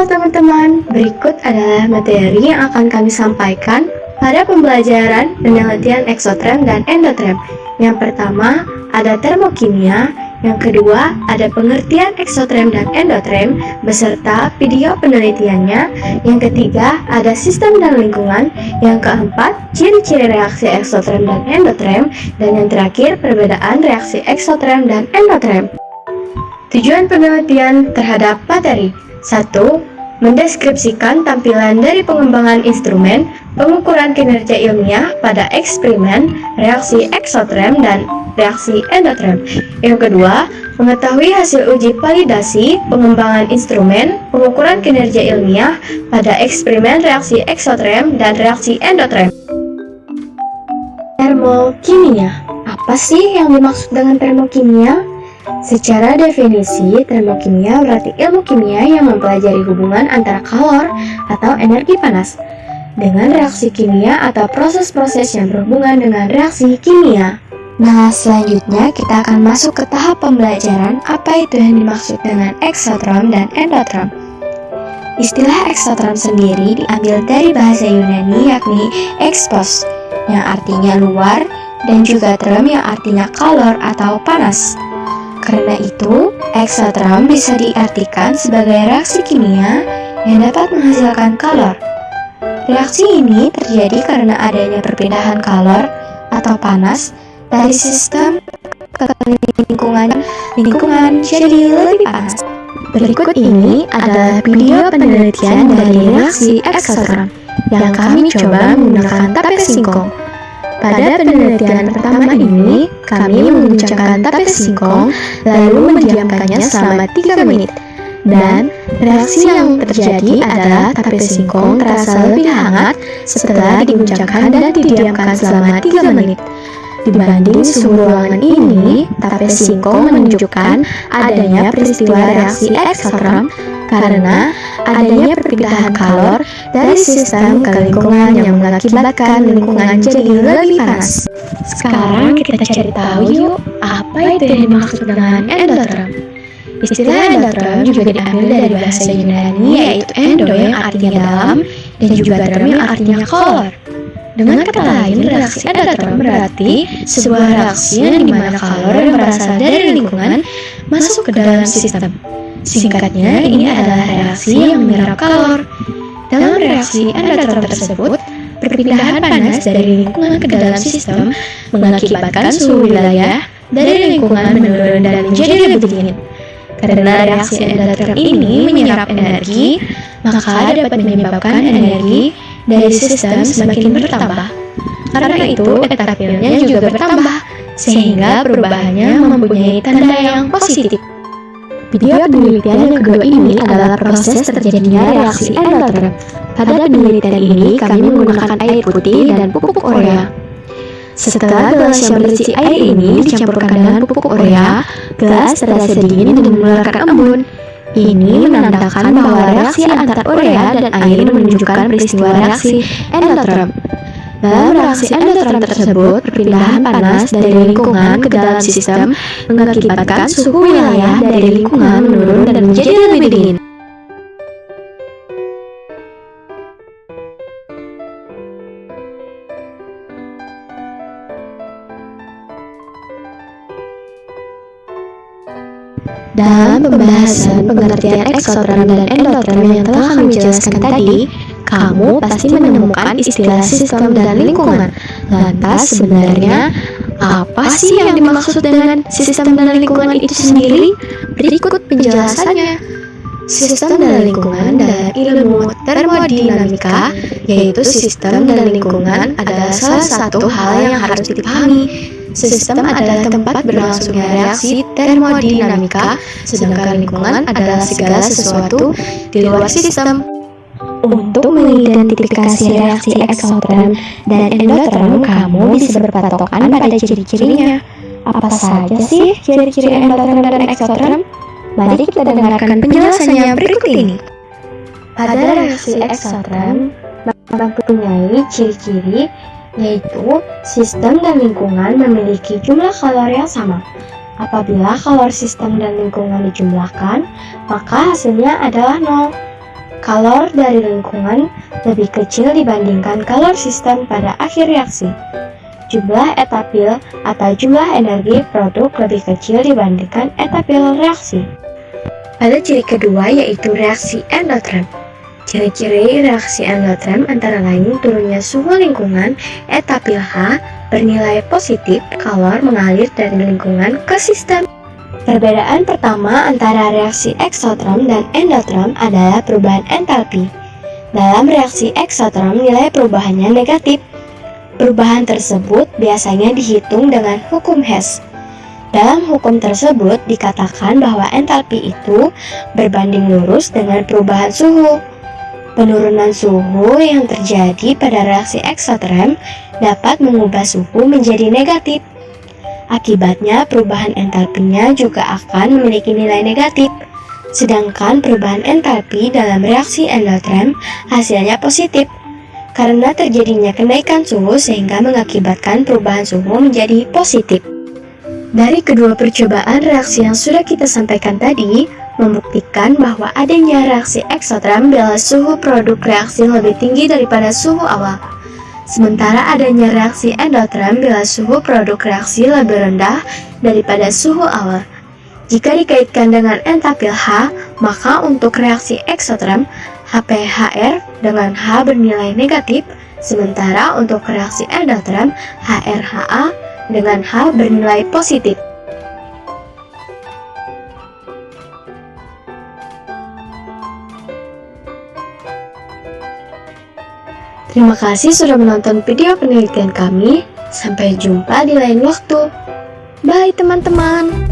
Teman-teman, berikut adalah materi yang akan kami sampaikan pada pembelajaran penelitian eksotrem dan endotrem. Yang pertama, ada termokimia, yang kedua, ada pengertian eksotrem dan endotrem beserta video penelitiannya. Yang ketiga, ada sistem dan lingkungan. Yang keempat, ciri-ciri reaksi eksotrem dan endotrem. Dan yang terakhir, perbedaan reaksi eksotrem dan endotrem. Tujuan penelitian terhadap materi 1. Mendeskripsikan tampilan dari pengembangan instrumen, pengukuran kinerja ilmiah pada eksperimen, reaksi eksotrem, dan reaksi endotrem. Yang kedua, mengetahui hasil uji validasi, pengembangan instrumen, pengukuran kinerja ilmiah pada eksperimen reaksi eksotrem dan reaksi endotrem. Termokimia Apa sih yang dimaksud dengan termokimia? Secara definisi, termokimia berarti ilmu kimia yang mempelajari hubungan antara kalor atau energi panas dengan reaksi kimia atau proses-proses yang berhubungan dengan reaksi kimia. Nah, selanjutnya kita akan masuk ke tahap pembelajaran apa itu yang dimaksud dengan eksotrom dan endotrom. Istilah eksotrom sendiri diambil dari bahasa Yunani yakni expos, yang artinya luar, dan juga trom yang artinya kalor atau panas. Karena itu, eksotrom bisa diartikan sebagai reaksi kimia yang dapat menghasilkan kalor. Reaksi ini terjadi karena adanya perpindahan kalor atau panas dari sistem ke lingkungan lingkungan jadi lebih panas. Berikut ini adalah video penelitian dari reaksi eksotrom yang kami coba menggunakan tape singkong. Pada penelitian pertama ini, kami menguncangkan tape singkong lalu mendiamkannya selama 3 menit. Dan reaksi yang terjadi adalah tape singkong terasa lebih hangat setelah diguncangkan dan didiamkan selama 3 menit. Dibanding suhu ruangan ini, tape singkong menunjukkan adanya peristiwa reaksi eksotrom karena adanya perpindahan kalor dari sistem ke lingkungan yang mengakibatkan lingkungan jadi lebih panas. Sekarang kita cari tahu yuk, apa itu yang dimaksud dengan endotrom? Istilah endotrom juga diambil dari bahasa Yunani yaitu endo yang artinya dalam dan juga trom yang artinya kolor. Dengan kata lain, reaksi endotrom berarti sebuah reaksi yang di mana kalor yang berasal dari lingkungan masuk ke dalam sistem. Singkatnya, ini adalah reaksi yang menyerap kalor. Dalam reaksi endotrom tersebut, perpindahan panas dari lingkungan ke dalam sistem mengakibatkan suhu wilayah dari lingkungan menurun dan menjadi lebih dingin. Karena reaksi endotrom ini menyerap energi, maka dapat menyebabkan energi dari sistem semakin bertambah. Karena itu, etapilnya juga bertambah, sehingga perubahannya mempunyai tanda yang positif. Video penelitian yang kedua ini adalah proses terjadinya reaksi endotrom. Pada penelitian ini, kami menggunakan air putih dan pupuk urea. Setelah gelas yang berisi air ini dicampurkan dengan pupuk urea, gelas terasa dingin dan mengeluarkan embun. Ini menandakan bahwa reaksi antara urea dan air menunjukkan peristiwa reaksi endotrom. Dalam reaksi endotrom tersebut, perpindahan panas dari lingkungan ke dalam sistem mengakibatkan suhu wilayah dari lingkungan menurun dan menjadi lebih dingin. Dalam pembahasan pengertian eksotrom dan endotrom yang telah kami jelaskan tadi, kamu pasti menemukan istilah sistem dan lingkungan. Lantas sebenarnya apa sih yang dimaksud dengan sistem dan lingkungan itu sendiri? Berikut penjelasannya. Sistem dan lingkungan dalam ilmu termodinamika, yaitu sistem dan lingkungan adalah salah satu hal yang harus dipahami. Sistem adalah tempat berlangsungnya reaksi termodinamika, sedangkan lingkungan adalah segala sesuatu di luar sistem. Untuk mengidentifikasi reaksi eksotrom dan endotrom, kamu bisa berpatokan pada ciri-cirinya. Apa saja sih ciri-ciri endotrom dan eksotrom? Mari kita dengarkan penjelasannya berikut ini. Pada reaksi eksotrom, mempunyai ciri-ciri yaitu sistem dan lingkungan memiliki jumlah kalor yang sama. Apabila kalor sistem dan lingkungan dijumlahkan, maka hasilnya adalah nol. Kalor dari lingkungan lebih kecil dibandingkan kalor sistem pada akhir reaksi. Jumlah etapil atau jumlah energi produk lebih kecil dibandingkan etapil reaksi. Pada ciri kedua yaitu reaksi endoterm. Ciri-ciri reaksi endoterm antara lain turunnya suhu lingkungan etapil H bernilai positif kalor mengalir dari lingkungan ke sistem. Perbedaan pertama antara reaksi eksoterm dan endoterm adalah perubahan entalpi. Dalam reaksi eksoterm nilai perubahannya negatif. Perubahan tersebut biasanya dihitung dengan hukum Hess. Dalam hukum tersebut dikatakan bahwa entalpi itu berbanding lurus dengan perubahan suhu. Penurunan suhu yang terjadi pada reaksi eksoterm dapat mengubah suhu menjadi negatif. Akibatnya, perubahan entalpinya juga akan memiliki nilai negatif. Sedangkan perubahan entalpi dalam reaksi endoterm hasilnya positif karena terjadinya kenaikan suhu sehingga mengakibatkan perubahan suhu menjadi positif. Dari kedua percobaan reaksi yang sudah kita sampaikan tadi, membuktikan bahwa adanya reaksi eksoterm bila suhu produk reaksi lebih tinggi daripada suhu awal. Sementara adanya reaksi endoterm bila suhu produk reaksi lebih rendah daripada suhu awal. Jika dikaitkan dengan entapil H, maka untuk reaksi eksoterm, HPHR dengan H bernilai negatif, sementara untuk reaksi endoterm, HRHA dengan H bernilai positif. Terima kasih sudah menonton video penelitian kami. Sampai jumpa di lain waktu. Bye teman-teman.